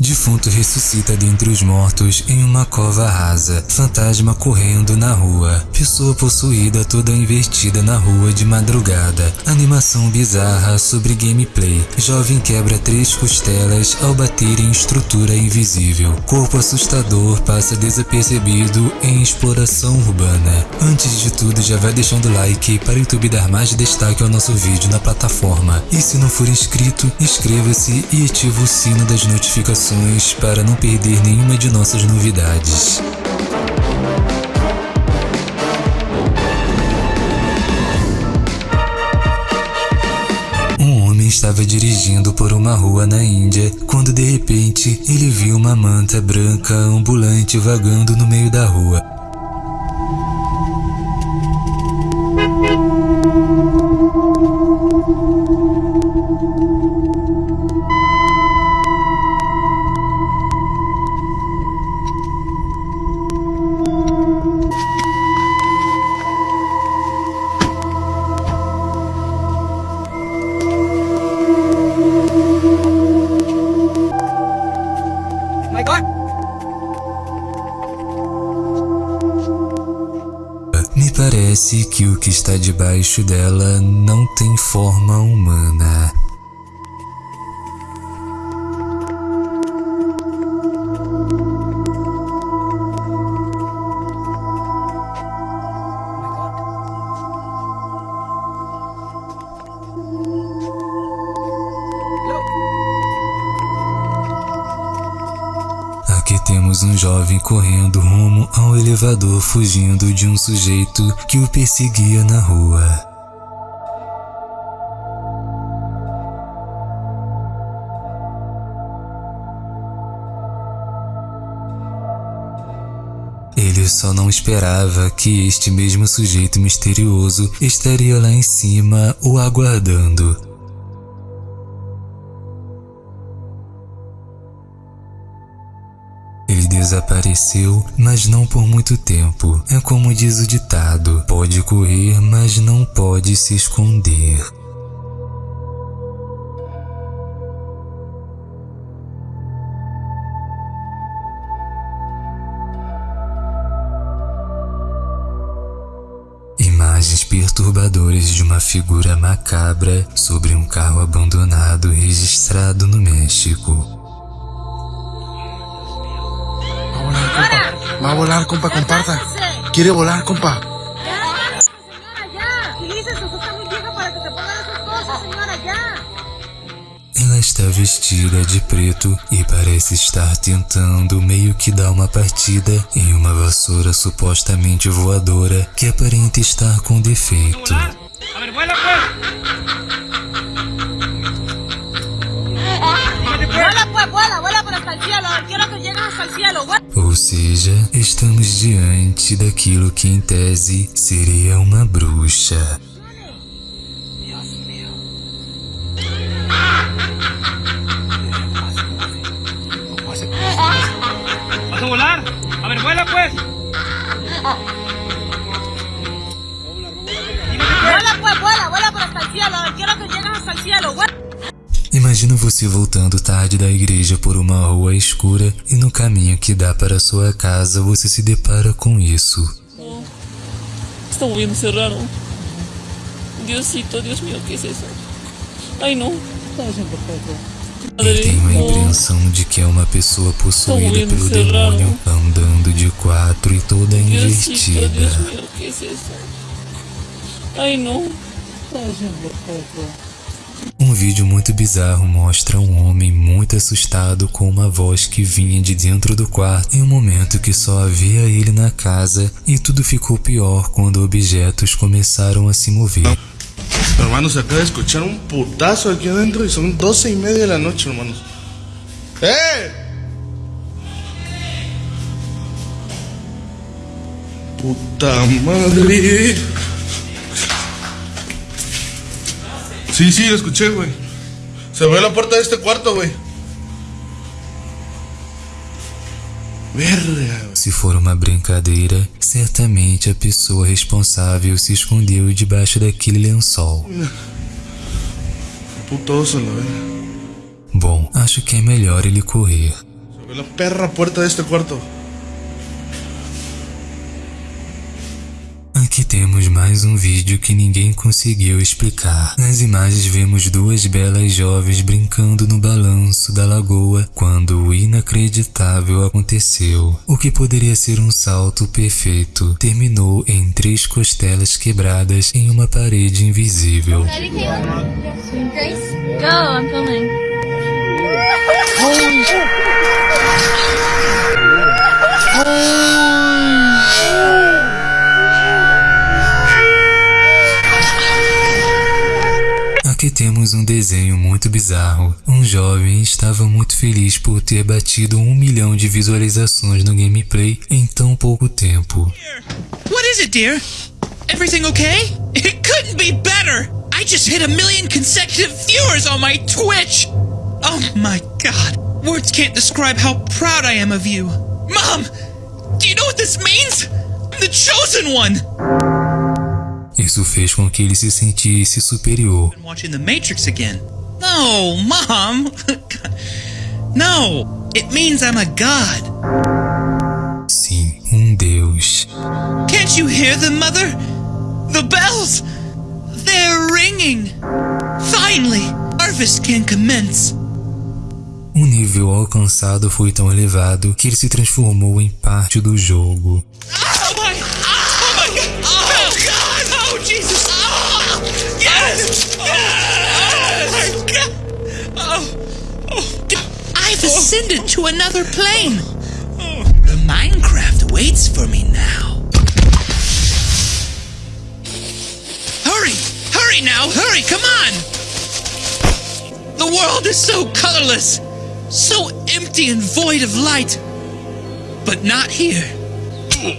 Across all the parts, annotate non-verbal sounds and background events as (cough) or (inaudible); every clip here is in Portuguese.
Defunto ressuscita dentre os mortos em uma cova rasa. Fantasma correndo na rua. Pessoa possuída toda invertida na rua de madrugada. Animação bizarra sobre gameplay. Jovem quebra três costelas ao bater em estrutura invisível. Corpo assustador passa desapercebido em exploração urbana. Antes de tudo, já vai deixando like para o YouTube dar mais destaque ao nosso vídeo na plataforma. E se não for inscrito, inscreva-se e ative o sino das notificações para não perder nenhuma de nossas novidades. Um homem estava dirigindo por uma rua na Índia quando de repente ele viu uma manta branca ambulante vagando no meio da rua. Que está debaixo dela não tem forma humana. Temos um jovem correndo rumo ao elevador fugindo de um sujeito que o perseguia na rua. Ele só não esperava que este mesmo sujeito misterioso estaria lá em cima o aguardando. Desapareceu, mas não por muito tempo. É como diz o ditado: pode correr, mas não pode se esconder. Imagens perturbadoras de uma figura macabra sobre um carro abandonado registrado no México. Va a volar, compa. Comparta. Quiere volar, compa. Ya, señora, ya. Usted está muy vieja para que te pongan esas cosas, señora, ya. Ela está vestida de preto e parece estar tentando meio que dar uma partida em uma vassoura supostamente voadora que aparenta estar com defeito. Vuela, pues, vuela, vuela por hasta el cielo. Quiero que llegues hasta el cielo. Vuela. Ou seja, estamos diante daquilo que em tese seria uma bruxa. Imagina você voltando tarde da igreja por uma rua escura e no caminho que dá para sua casa você se depara com isso. Está moviéndose raro. Diosito, Dios mío, ¿qué es eso? Ay, no. Ele tem uma oh. impressão de que é uma pessoa possuída pelo demônio, andando de quatro e toda invertida. ¿qué es eso? Ay, no. Um vídeo muito bizarro mostra um homem muito assustado com uma voz que vinha de dentro do quarto em um momento que só havia ele na casa e tudo ficou pior quando objetos começaram a se mover. Hermanos, acaba de escuchar un putazo aquí adentro y son doce y media de la noche, hermanos. ¡Eh! Puta madre. Sí, sí, lo escuché, güey. Se abrió la puerta de este cuarto, güey. Verga. Se for uma brincadeira, certamente a pessoa responsável se escondeu debaixo daquele lençol. Putoso, la verga. Bom, acho que é melhor ele correr. Veo la perra puerta de este cuarto. Aqui temos mais um vídeo que ninguém conseguiu explicar. Nas imagens vemos duas belas jovens brincando no balanço da lagoa quando o inacreditável aconteceu. O que poderia ser um salto perfeito terminou em três costelas quebradas em uma parede invisível. Ready, Caitlin? Grace? Go, I'm filming. Temos um desenho muito bizarro. Um jovem estava muito feliz por ter batido um milhão de visualizações no gameplay em tão pouco tempo. What is it, dear? Everything okay? It couldn't be better! I just hit a million consecutive viewers on my Twitch! Oh my god. Words can't describe how proud I am of you. Mom! Do you know what this means? I'm the chosen one! Isso fez com que ele se sentisse superior. I'm watching The Matrix again. No, Mom! (laughs) no! It means I'm a god. Sim, um deus. Can't you hear them, Mother? The bells! They're ringing! Finally, harvest can commence. O nível alcançado foi tão elevado que ele se transformou em parte do jogo. Oh another plane. The Minecraft waits for me now. Hurry! Hurry now! Hurry! Come on! The world is so colorless, so empty and void of light. But not here.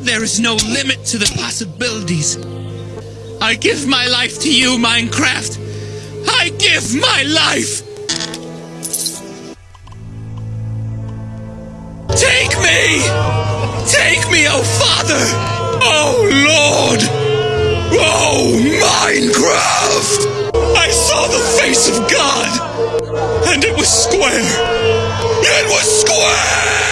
There is no limit to the possibilities. I give my life to you, Minecraft. I give my life. Me! Take me, oh Father! Oh Lord! Oh Minecraft! I saw the face of God! And it was square! It was square!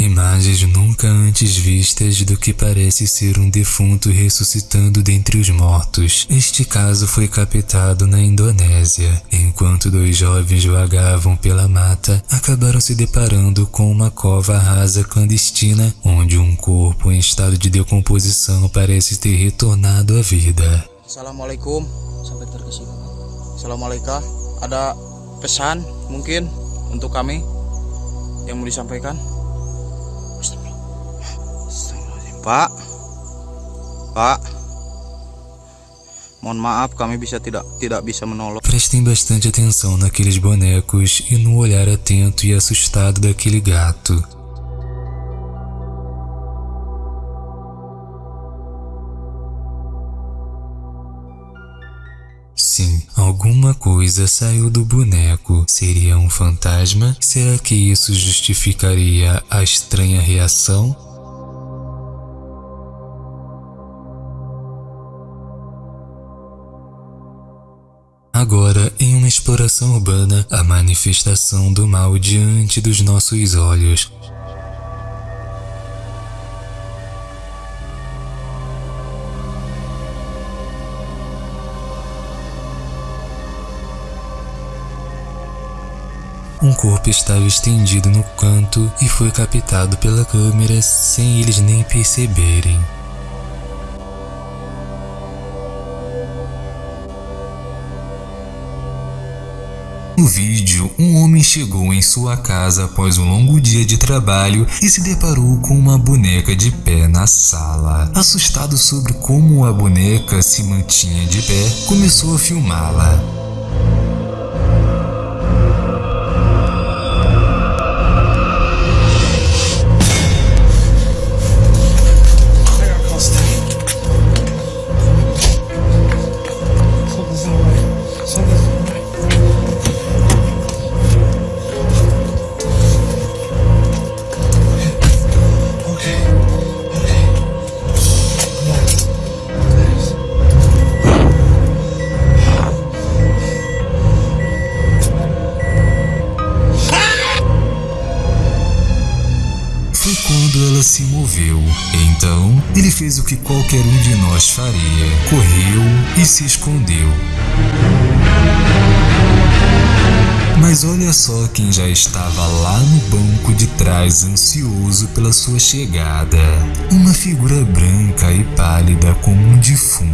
Imagens nunca antes vistas do que parece ser um defunto ressuscitando dentre os mortos. Este caso foi captado na Indonésia. Enquanto dois jovens vagavam pela mata, acabaram se deparando com uma cova rasa clandestina, onde um corpo em estado de decomposição parece ter retornado à vida. Assalamualaikum sampai terkesima. Assalamualaikum. Ada pesan mungkin untuk kami yang mau disampaikan? Pak, Pak, mohon maaf kami bisa tidak tidak bisa menolong. Prestem bastante atenção naqueles bonecos e no olhar atento e assustado daquele gato. Sim, alguma coisa saiu do boneco. Seria um fantasma? Será que isso justificaria a estranha reação? Agora, em uma exploração urbana, a manifestação do mal diante dos nossos olhos. Um corpo estava estendido no canto e foi captado pela câmera sem eles nem perceberem. No vídeo, um homem chegou em sua casa após um longo dia de trabalho e se deparou com uma boneca de pé na sala. Assustado sobre como a boneca se mantinha de pé, começou a filmá-la. Foi quando ela se moveu. Então, ele fez o que qualquer um de nós faria: correu e se escondeu. Mas olha só quem já estava lá no banco de trás, ansioso pela sua chegada. Uma figura branca e pálida como um defunto.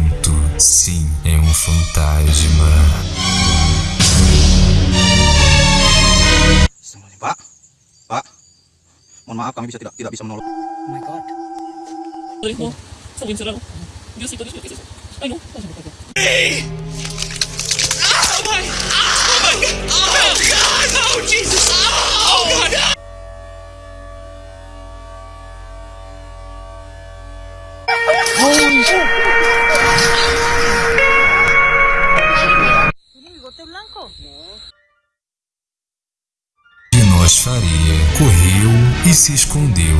Mohon maaf kami bisa tidak tidak bisa menolong. Ay, no. Está muy encerrado. Diosito, Dios mío, ¿qué es eso? Ay, no. Oh my! Oh my God! Oh God! E se escondeu.